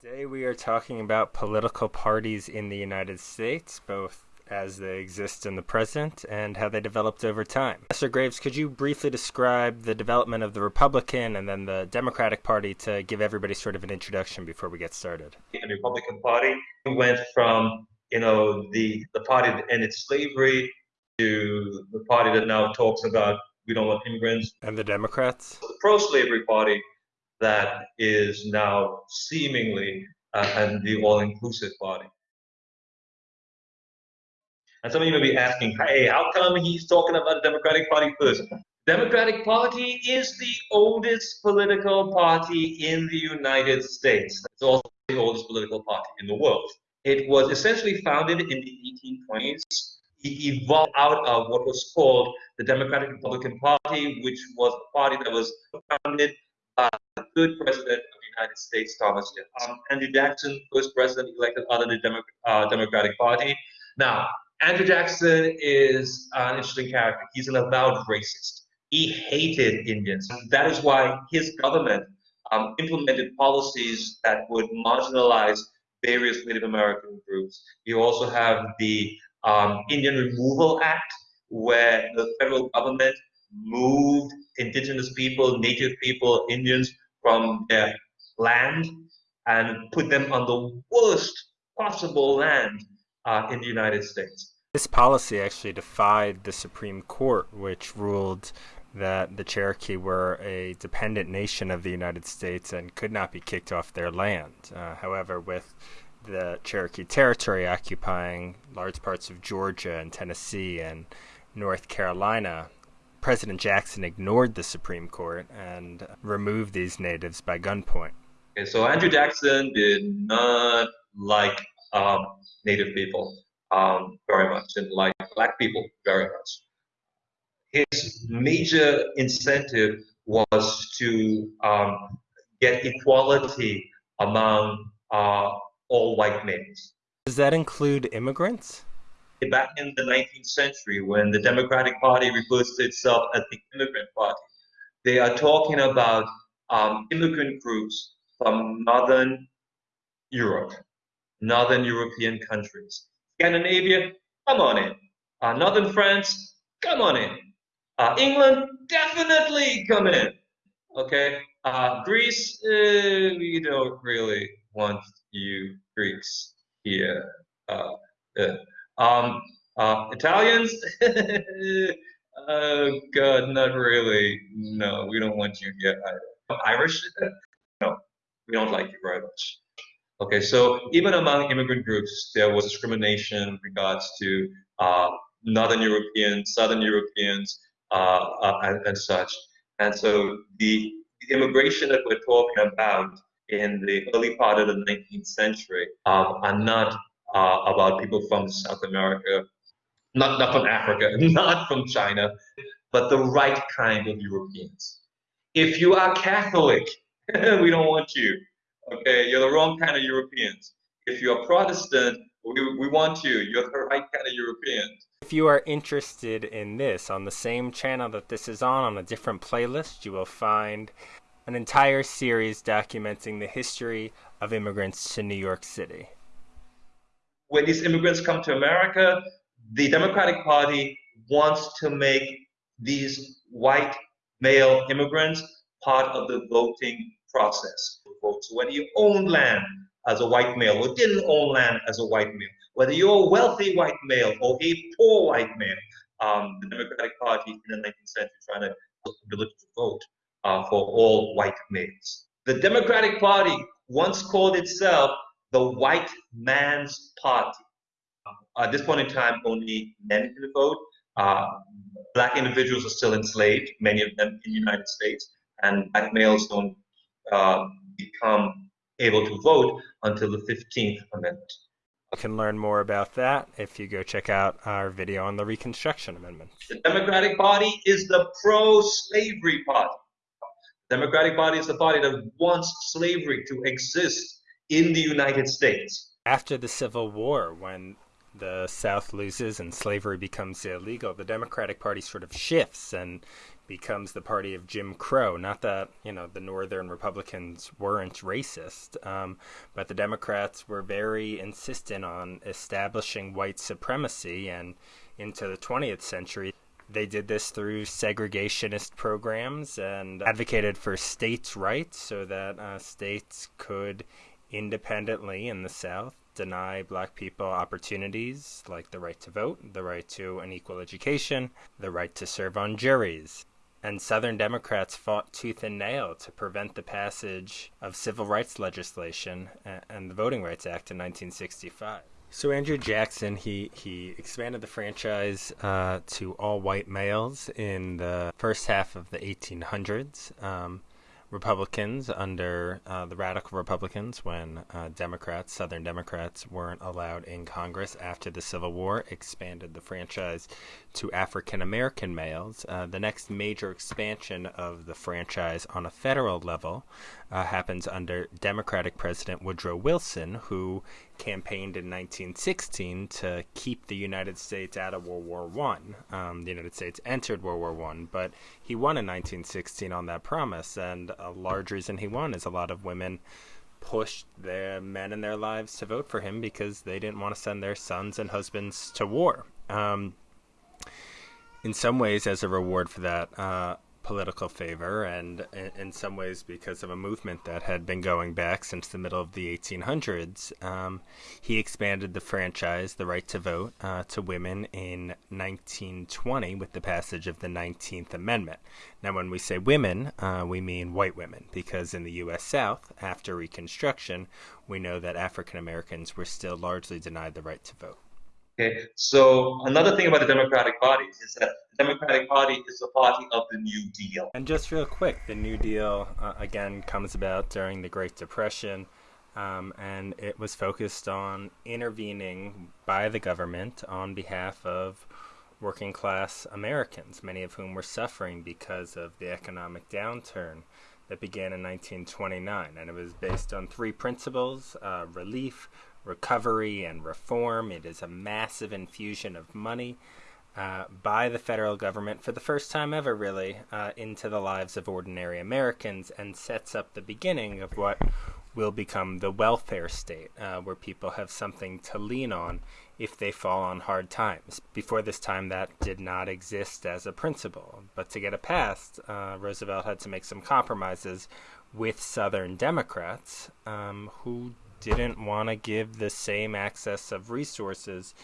Today we are talking about political parties in the United States, both as they exist in the present and how they developed over time. Professor Graves, could you briefly describe the development of the Republican and then the Democratic Party to give everybody sort of an introduction before we get started? The Republican Party went from, you know, the, the party that ended slavery to the party that now talks about we don't want immigrants. And the Democrats? The pro-slavery party that is now seemingly uh, and the all-inclusive party. And some of you may be asking, hey, how come he's talking about the Democratic Party first? Democratic Party is the oldest political party in the United States. It's also the oldest political party in the world. It was essentially founded in the 1820s. It evolved out of what was called the Democratic Republican Party, which was a party that was founded the third president of the United States, Thomas. Um, Andrew Jackson, first president elected under the Demo uh, Democratic Party. Now, Andrew Jackson is an interesting character. He's an avowed racist. He hated Indians. That is why his government um, implemented policies that would marginalize various Native American groups. You also have the um, Indian Removal Act, where the federal government moved indigenous people, native people, Indians from their land and put them on the worst possible land uh, in the United States. This policy actually defied the Supreme Court, which ruled that the Cherokee were a dependent nation of the United States and could not be kicked off their land. Uh, however, with the Cherokee Territory occupying large parts of Georgia and Tennessee and North Carolina, President Jackson ignored the Supreme Court and removed these natives by gunpoint. Okay, so Andrew Jackson did not like um, Native people um, very much and like Black people very much. His major incentive was to um, get equality among uh, all white males. Does that include immigrants? Back in the 19th century, when the Democratic Party refers to itself as the immigrant party, they are talking about um, immigrant groups from Northern Europe, Northern European countries. Scandinavia, come on in. Uh, Northern France, come on in. Uh, England, definitely come in. Okay. Uh, Greece, uh, we don't really want you Greeks here. Uh, uh, um, Italians, oh God, not really. No, we don't want you here either. Irish, no, we don't like you very much. Okay, so even among immigrant groups, there was discrimination in regards to uh, Northern Europeans, Southern Europeans, uh, uh, and, and, such. And so the, the, immigration that we're talking about in the early part of the 19th century um, are not uh, about people from South America, not, not from Africa, not from China, but the right kind of Europeans. If you are Catholic, we don't want you. Okay, you're the wrong kind of Europeans. If you're Protestant, we, we want you. You're the right kind of Europeans. If you are interested in this, on the same channel that this is on, on a different playlist, you will find an entire series documenting the history of immigrants to New York City. When these immigrants come to America, the Democratic Party wants to make these white male immigrants part of the voting process. So whether you own land as a white male or didn't own land as a white male, whether you're a wealthy white male or a poor white male, um, the Democratic Party in the 19th century trying to ability to vote uh, for all white males. The Democratic Party once called itself the white man's party. Uh, at this point in time, only men can vote. Uh, black individuals are still enslaved, many of them in the United States, and black males don't uh, become able to vote until the 15th Amendment. You can learn more about that if you go check out our video on the Reconstruction Amendment. The Democratic Party is the pro-slavery party. The Democratic Party is the party that wants slavery to exist in the United States. After the Civil War, when the South loses and slavery becomes illegal, the Democratic Party sort of shifts and becomes the party of Jim Crow. Not that you know the Northern Republicans weren't racist, um, but the Democrats were very insistent on establishing white supremacy, and into the 20th century. They did this through segregationist programs and advocated for states' rights so that uh, states could independently in the South deny black people opportunities like the right to vote, the right to an equal education, the right to serve on juries. And Southern Democrats fought tooth and nail to prevent the passage of civil rights legislation and the Voting Rights Act in 1965. So Andrew Jackson, he, he expanded the franchise uh, to all white males in the first half of the 1800s. Um, Republicans under uh, the radical Republicans when uh, Democrats, Southern Democrats, weren't allowed in Congress after the Civil War, expanded the franchise to African American males. Uh, the next major expansion of the franchise on a federal level uh, happens under Democratic President Woodrow Wilson, who campaigned in 1916 to keep the United States out of World War One. Um, the United States entered World War One, but he won in 1916 on that promise, and a large reason he won is a lot of women pushed their men in their lives to vote for him because they didn't want to send their sons and husbands to war. Um, in some ways, as a reward for that, uh, political favor, and in some ways because of a movement that had been going back since the middle of the 1800s. Um, he expanded the franchise, the right to vote, uh, to women in 1920 with the passage of the 19th Amendment. Now, when we say women, uh, we mean white women, because in the U.S. South, after Reconstruction, we know that African Americans were still largely denied the right to vote. Okay, so another thing about the Democratic Party is that the Democratic Party is the party of the New Deal. And just real quick, the New Deal uh, again comes about during the Great Depression, um, and it was focused on intervening by the government on behalf of working class Americans, many of whom were suffering because of the economic downturn that began in 1929. And it was based on three principles uh, relief, recovery and reform. It is a massive infusion of money uh, by the federal government for the first time ever, really, uh, into the lives of ordinary Americans and sets up the beginning of what will become the welfare state, uh, where people have something to lean on if they fall on hard times. Before this time, that did not exist as a principle. But to get it passed, uh, Roosevelt had to make some compromises with Southern Democrats um, who didn't want to give the same access of resources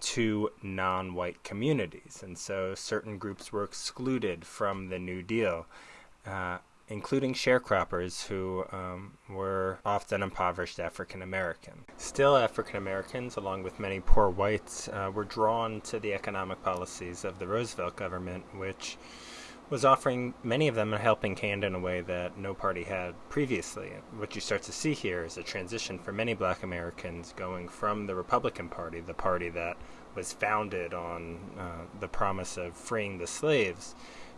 to non white communities. And so certain groups were excluded from the New Deal, uh, including sharecroppers who um, were often impoverished African American. Still, African Americans, along with many poor whites, uh, were drawn to the economic policies of the Roosevelt government, which was offering many of them a helping hand in a way that no party had previously. What you start to see here is a transition for many black Americans going from the Republican Party, the party that was founded on uh, the promise of freeing the slaves,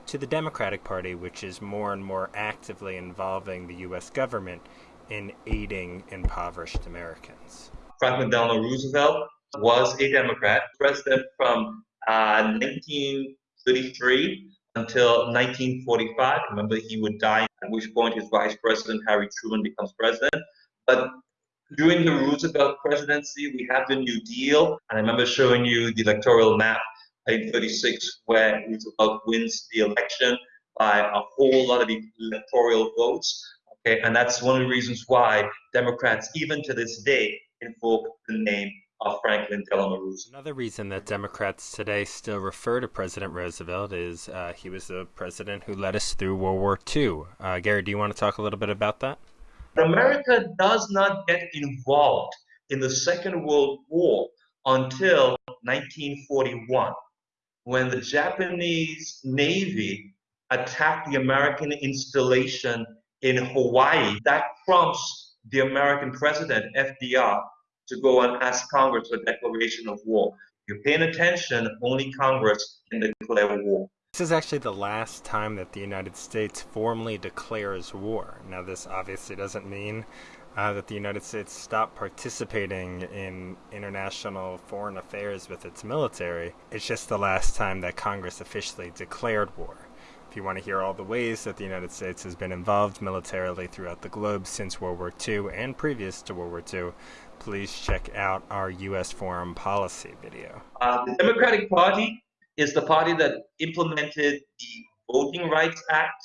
to the Democratic Party, which is more and more actively involving the U.S. government in aiding impoverished Americans. Franklin Delano Roosevelt was a Democrat, president from uh, 1933 until 1945. Remember, he would die, at which point his vice president, Harry Truman, becomes president. But during the Roosevelt presidency, we have the New Deal. And I remember showing you the electoral map in 36, where Roosevelt wins the election by a whole lot of electoral votes. Okay, and that's one of the reasons why Democrats, even to this day, invoke the name of Franklin Delano Roosevelt. Another reason that Democrats today still refer to President Roosevelt is uh, he was the president who led us through World War II. Uh, Gary, do you want to talk a little bit about that? America does not get involved in the Second World War until 1941, when the Japanese Navy attacked the American installation in Hawaii. That prompts the American president, FDR, to go and ask Congress for a declaration of war. If you're paying attention, only Congress can declare war. This is actually the last time that the United States formally declares war. Now, this obviously doesn't mean uh, that the United States stopped participating in international foreign affairs with its military. It's just the last time that Congress officially declared war. If you want to hear all the ways that the United States has been involved militarily throughout the globe since World War II and previous to World War II, please check out our U.S. foreign policy video. Uh, the Democratic Party is the party that implemented the Voting Rights Act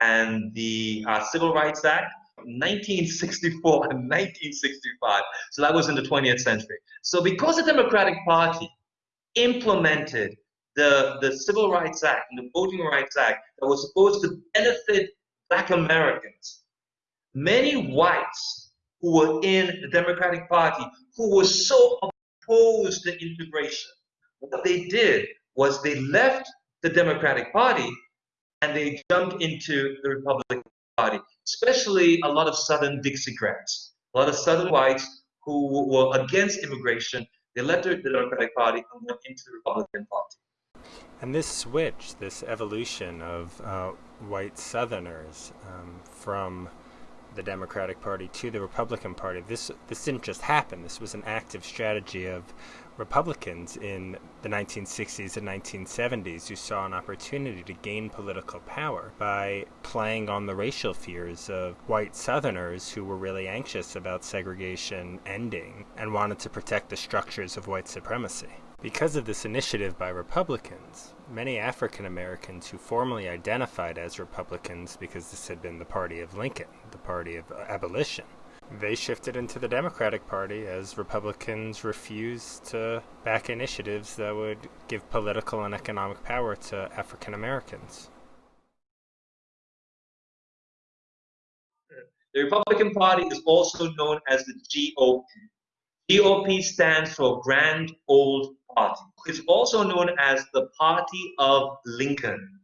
and the uh, Civil Rights Act 1964 and 1965. So that was in the 20th century. So because the Democratic Party implemented the, the Civil Rights Act and the Voting Rights Act that was supposed to benefit black Americans, many whites who were in the Democratic Party who were so opposed to integration, what they did was they left the Democratic Party and they jumped into the Republican Party, especially a lot of Southern Dixiecrats, a lot of Southern whites who were against immigration. They left the Democratic Party and went into the Republican Party. And this switch, this evolution of uh, white Southerners um, from the Democratic Party to the Republican Party, this this didn't just happen. This was an active strategy of Republicans in the 1960s and 1970s who saw an opportunity to gain political power by playing on the racial fears of white Southerners who were really anxious about segregation ending and wanted to protect the structures of white supremacy. Because of this initiative by Republicans, many African Americans who formerly identified as Republicans because this had been the party of Lincoln, the party of abolition, they shifted into the Democratic Party as Republicans refused to back initiatives that would give political and economic power to African Americans. The Republican Party is also known as the GOP. GOP stands for Grand Old Party. It's also known as the Party of Lincoln.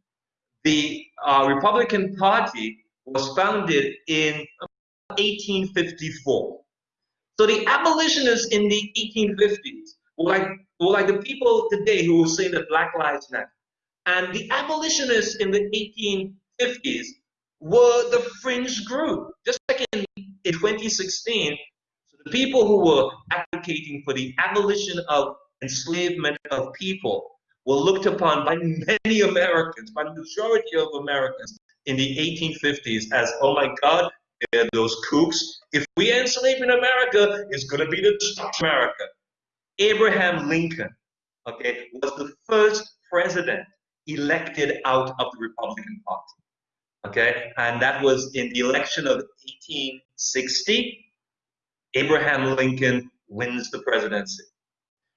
The uh, Republican Party was founded in 1854. So the abolitionists in the 1850s were like, were like the people today who will say that Black Lives Matter. And the abolitionists in the 1850s were the fringe group. Just like in, in 2016, so the people who were advocating for the abolition of enslavement of people were looked upon by many Americans, by the majority of Americans in the 1850s as, oh my God, those kooks. If we enslave in America, it's going to be the destruction of America. Abraham Lincoln, okay, was the first president elected out of the Republican Party. Okay, and that was in the election of 1860. Abraham Lincoln wins the presidency.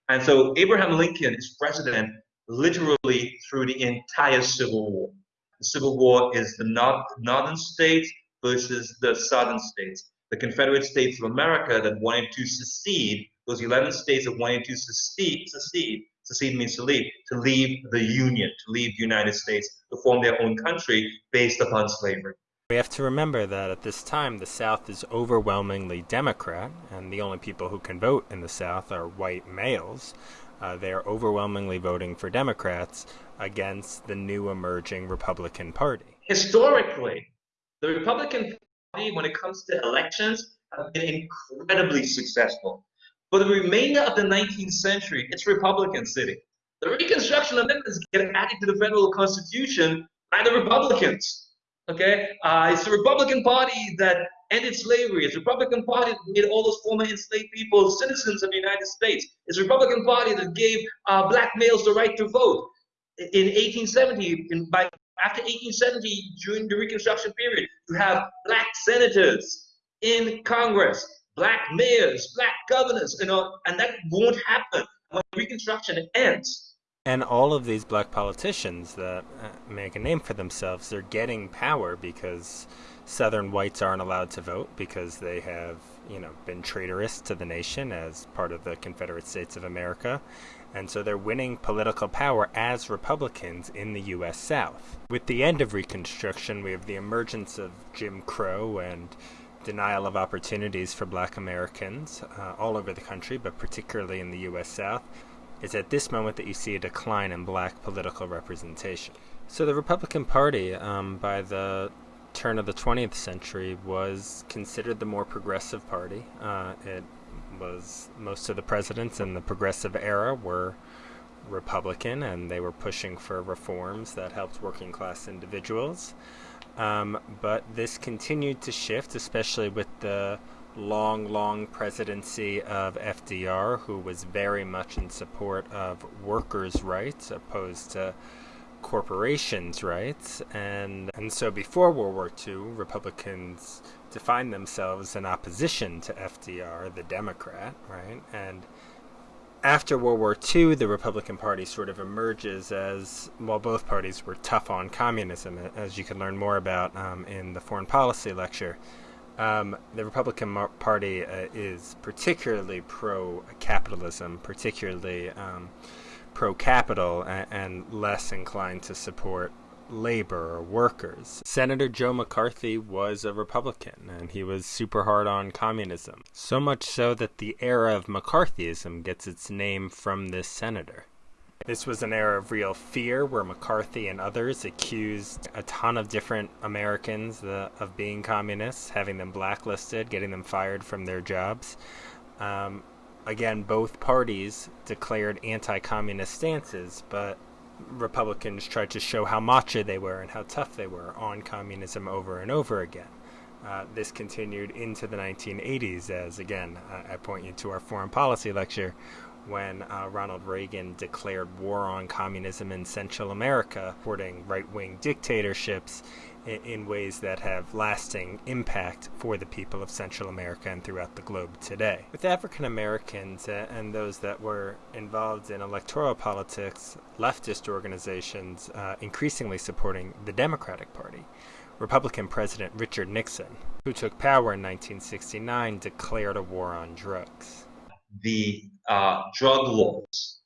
And so Abraham Lincoln is president literally through the entire Civil War. The Civil War is the north, northern states versus the southern states. The Confederate States of America that wanted to secede, those 11 states that wanted to secede, secede, secede means to leave, to leave the Union, to leave the United States, to form their own country based upon slavery. We have to remember that at this time the South is overwhelmingly Democrat, and the only people who can vote in the South are white males. Uh, they are overwhelmingly voting for Democrats against the new emerging Republican Party. Historically, the Republican Party, when it comes to elections, have been incredibly successful. For the remainder of the 19th century, it's Republican City. The Reconstruction Amendments get added to the federal Constitution by the Republicans. Okay, uh, it's the Republican Party that ended slavery. It's the Republican Party that made all those former enslaved people citizens of the United States. It's the Republican Party that gave uh, black males the right to vote. In 1870, in, by after 1870, during the Reconstruction period, you have black senators in Congress, black mayors, black governors, you know, and that won't happen when Reconstruction ends. And all of these black politicians that uh, make a name for themselves, they're getting power because Southern whites aren't allowed to vote because they have, you know, been traitorous to the nation as part of the Confederate States of America. And so they're winning political power as Republicans in the U.S. South. With the end of Reconstruction, we have the emergence of Jim Crow and denial of opportunities for black Americans uh, all over the country, but particularly in the U.S. South. It's at this moment that you see a decline in black political representation. So the Republican Party, um, by the turn of the 20th century, was considered the more progressive party. Uh, it was most of the presidents in the progressive era were Republican and they were pushing for reforms that helped working class individuals. Um, but this continued to shift, especially with the long, long presidency of FDR, who was very much in support of workers' rights opposed to corporations' rights. And, and so before World War II, Republicans defined themselves in opposition to FDR, the Democrat, right? And after World War II, the Republican Party sort of emerges as, while both parties were tough on communism, as you can learn more about um, in the foreign policy lecture. Um, the Republican Party uh, is particularly pro capitalism, particularly um, pro capital, and, and less inclined to support labor or workers. Senator Joe McCarthy was a Republican and he was super hard on communism. So much so that the era of McCarthyism gets its name from this senator. This was an era of real fear where McCarthy and others accused a ton of different Americans uh, of being communists, having them blacklisted, getting them fired from their jobs. Um, again, both parties declared anti communist stances, but Republicans tried to show how macho they were and how tough they were on communism over and over again. Uh, this continued into the 1980s, as again, uh, I point you to our foreign policy lecture, when uh, Ronald Reagan declared war on communism in Central America, supporting right wing dictatorships in, in, ways that have lasting impact for the people of Central America and throughout the globe today. With African Americans uh, and those that were involved in electoral politics, leftist organizations uh, increasingly supporting the Democratic Party. Republican President Richard Nixon, who took power in 1969, declared a war on drugs the uh, drug laws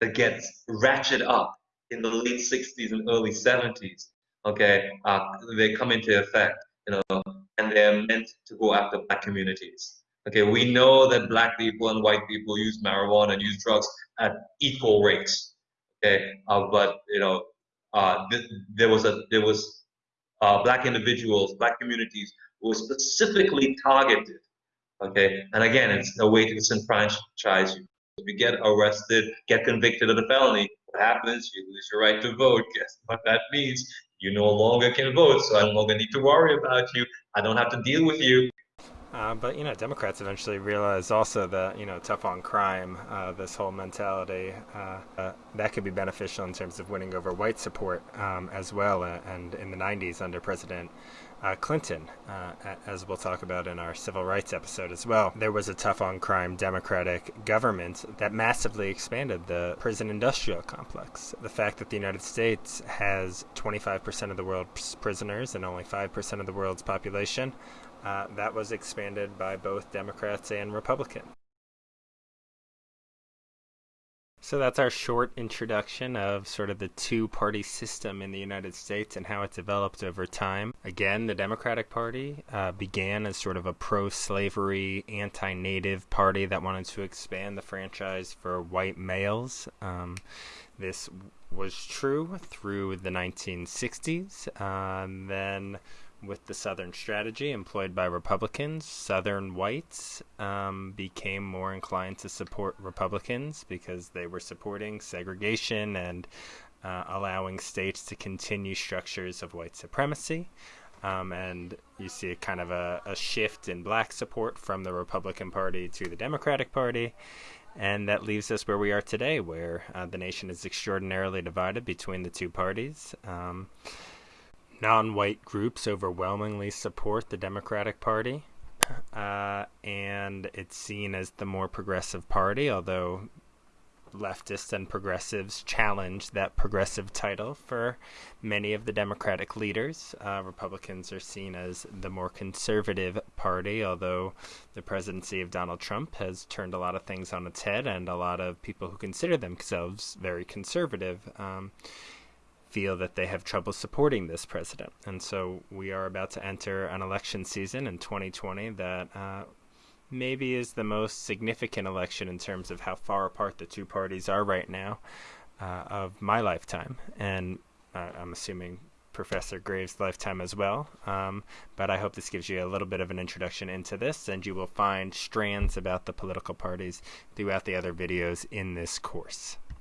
that gets ratcheted up in the late 60s and early 70s, okay, uh, they come into effect, you know, and they're meant to go after black communities. Okay, we know that black people and white people use marijuana and use drugs at equal rates. Okay, uh, but you know, uh, th- there was a there was uh, black individuals, black communities were specifically targeted Okay, and again, it's a way to disenfranchise you. If you get arrested, get convicted of a felony, what happens? You lose your right to vote. Guess what that means? You no longer can vote, so I no longer need to worry about you. I don't have to deal with you. Uh, but you know, Democrats eventually realized also that you know, tough on crime, uh, this whole mentality, uh, uh that could be beneficial in terms of winning over white support um, as well. Uh, and in the '90s, under President uh, Clinton, as we'll talk about in our civil rights episode as well, there was a tough on crime Democratic government that massively expanded the prison industrial complex. The fact that the United States has 25% of the world's prisoners and only 5% of the world's population uh, that was expanded by both Democrats and Republicans. So that's our short introduction of sort of the two party system in the United States and how it developed over time. Again, the Democratic Party uh, began as sort of a pro slavery, anti native party that wanted to expand the franchise for white males. Um, this was true through the 1960s. Uh, then with the Southern strategy employed by Republicans, Southern whites um, became more inclined to support Republicans because they were supporting segregation and uh, allowing states to continue structures of white supremacy. Um, and you see a kind of a, a, shift in black support from the Republican Party to the Democratic Party. And that leaves us where we are today, where uh, the nation is extraordinarily divided between the two parties. Um, non white groups overwhelmingly support the Democratic Party. Uh, and it's seen as the more progressive party, although leftists and progressives challenge that progressive title for many of the Democratic leaders. Uh, Republicans are seen as the more conservative party, although the presidency of Donald Trump has turned a lot of things on its head, and a lot of people who consider themselves very conservative. Um, feel that they have trouble supporting this president. And so we are about to enter an election season in 2020 that uh, maybe is the most significant election in terms of how far apart the two parties are right now uh, of my lifetime. And uh, I'm assuming Professor Graves' lifetime as well. Um, but I hope this gives you a little bit of an introduction into this, and you will find strands about the political parties throughout the other videos in this course.